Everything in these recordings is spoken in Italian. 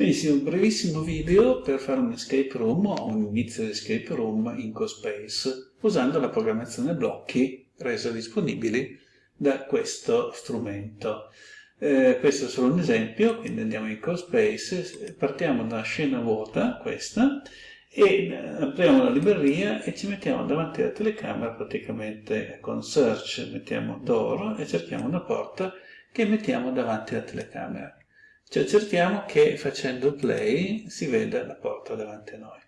Benissimo, un brevissimo video per fare un escape room o un inizio di escape room in CoSpace usando la programmazione blocchi resa disponibili da questo strumento. Eh, questo è solo un esempio, quindi andiamo in CoSpace, partiamo da scena vuota, questa, e eh, apriamo la libreria e ci mettiamo davanti alla telecamera praticamente con search mettiamo door e cerchiamo una porta che mettiamo davanti alla telecamera. Cioè cerchiamo che facendo play si veda la porta davanti a noi.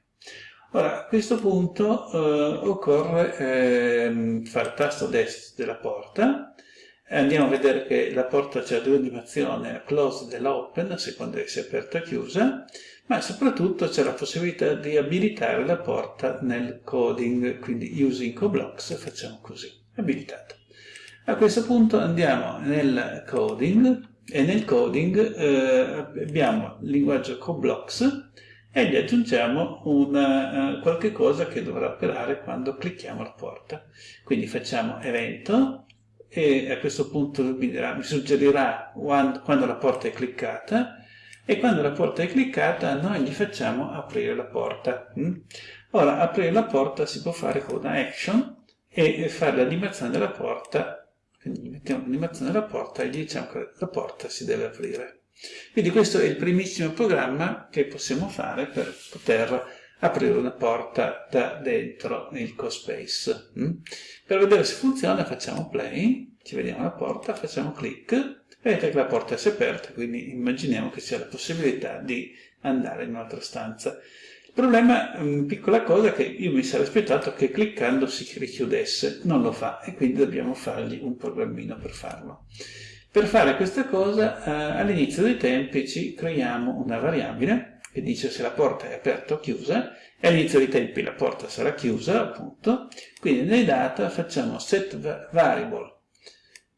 Ora, a questo punto eh, occorre eh, fare tasto destro della porta, andiamo a vedere che la porta c'è due animazioni, la closed e l'open, a seconda che sia aperta o chiusa, ma soprattutto c'è la possibilità di abilitare la porta nel coding, quindi using coblocks facciamo così, abilitato. A questo punto andiamo nel coding, e nel coding eh, abbiamo il linguaggio CoBlocks e gli aggiungiamo una, uh, qualche cosa che dovrà operare quando clicchiamo la porta. Quindi facciamo evento e a questo punto mi, dirà, mi suggerirà quando, quando la porta è cliccata e quando la porta è cliccata noi gli facciamo aprire la porta. Mm? Ora, aprire la porta si può fare con una action e fare l'animazione della porta quindi mettiamo l'animazione della porta e gli diciamo che la porta si deve aprire. Quindi questo è il primissimo programma che possiamo fare per poter aprire una porta da dentro il CoSpace. Mm? Per vedere se funziona facciamo play, ci vediamo la porta, facciamo clic, vedete che la porta si è aperta, quindi immaginiamo che sia la possibilità di andare in un'altra stanza. Il problema, una piccola cosa, che io mi sarei aspettato che cliccando si richiudesse, non lo fa e quindi dobbiamo fargli un programmino per farlo. Per fare questa cosa, eh, all'inizio dei tempi ci creiamo una variabile che dice se la porta è aperta o chiusa, e all'inizio dei tempi la porta sarà chiusa, appunto, quindi nei data facciamo set variable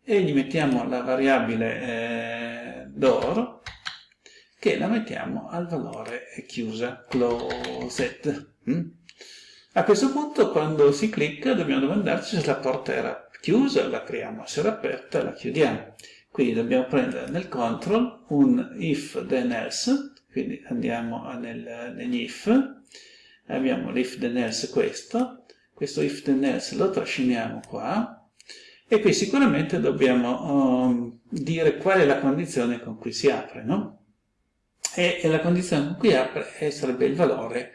e gli mettiamo la variabile eh, door che la mettiamo al valore chiusa, closed. Mm? A questo punto quando si clicca dobbiamo domandarci se la porta era chiusa, la apriamo, se era aperta la chiudiamo. Quindi dobbiamo prendere nel control un if then else, quindi andiamo nel, negli if, abbiamo l'if then else questo, questo if then else lo trasciniamo qua, e qui sicuramente dobbiamo um, dire qual è la condizione con cui si apre, no? E, e la condizione con cui apre sarebbe il valore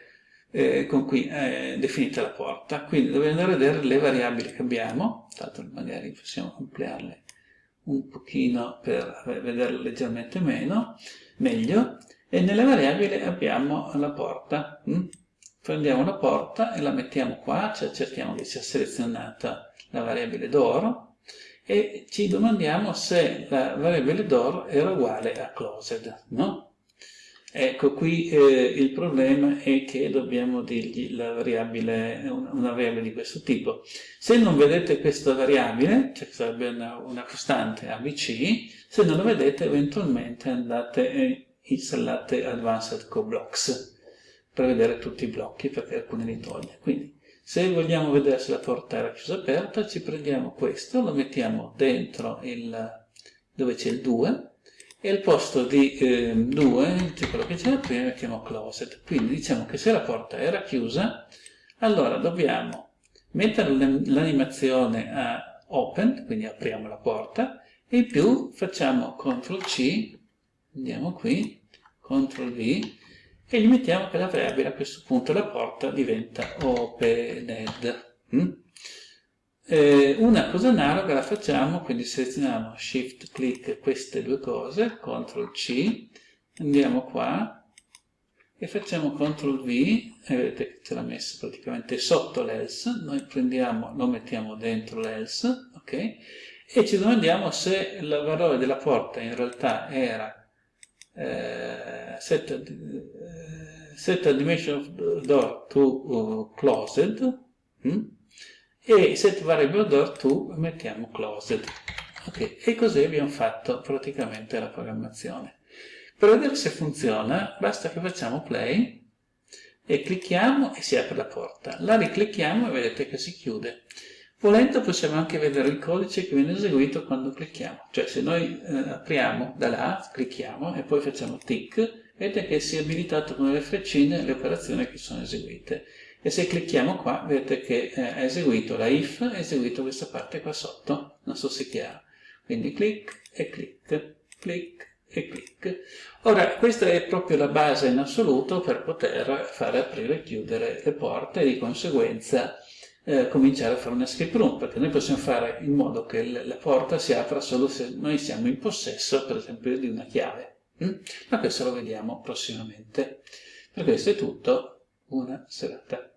eh, con cui è definita la porta. Quindi dobbiamo andare a vedere le variabili che abbiamo, tanto magari possiamo ampliarle un pochino per vederle leggermente meno, meglio, e nelle variabili abbiamo la porta. Mm? Prendiamo la porta e la mettiamo qua, cioè cerchiamo che sia selezionata la variabile d'oro, e ci domandiamo se la variabile d'oro era uguale a closed, no? Ecco, qui eh, il problema è che dobbiamo dirgli la variabile, una variabile di questo tipo. Se non vedete questa variabile, cioè sarebbe una, una costante ABC, se non la vedete eventualmente andate e installate Advanced CoBlocks per vedere tutti i blocchi, perché alcuni li toglie. Quindi, se vogliamo vedere se la porta era chiusa o aperta, ci prendiamo questo, lo mettiamo dentro il, dove c'è il 2, e al posto di 2, eh, quello che c'era prima, mettiamo closed. Quindi diciamo che se la porta era chiusa, allora dobbiamo mettere l'animazione a open, quindi apriamo la porta, e in più facciamo CTRL C, andiamo qui, CTRL V, e gli mettiamo che la variabile a questo punto la porta diventa opened. Mm? Eh, una cosa analoga la facciamo, quindi selezioniamo Shift Click queste due cose, CTRL C, andiamo qua e facciamo CTRL V, e vedete che ce l'ha messo praticamente sotto l'else, noi prendiamo, lo mettiamo dentro l'else, ok? E ci domandiamo se il valore della porta in realtà era eh, set, eh, set dimension of door to uh, closed, hm? E set variable door to mettiamo closed. Okay. E così abbiamo fatto praticamente la programmazione. Per vedere se funziona basta che facciamo play e clicchiamo e si apre la porta. La riclicchiamo e vedete che si chiude. Volendo possiamo anche vedere il codice che viene eseguito quando clicchiamo. Cioè se noi eh, apriamo da là, clicchiamo e poi facciamo tick, vedete che si è abilitato con le freccine le operazioni che sono eseguite. E se clicchiamo qua, vedete che eh, ha eseguito la if, ha eseguito questa parte qua sotto, non so se è chiaro. Quindi clic e clic, clic e clic. Ora, questa è proprio la base in assoluto per poter fare aprire e chiudere le porte e di conseguenza eh, cominciare a fare una escape room, perché noi possiamo fare in modo che la porta si apra solo se noi siamo in possesso, per esempio, di una chiave. Mm? Ma questo lo vediamo prossimamente. Per questo è tutto, una serata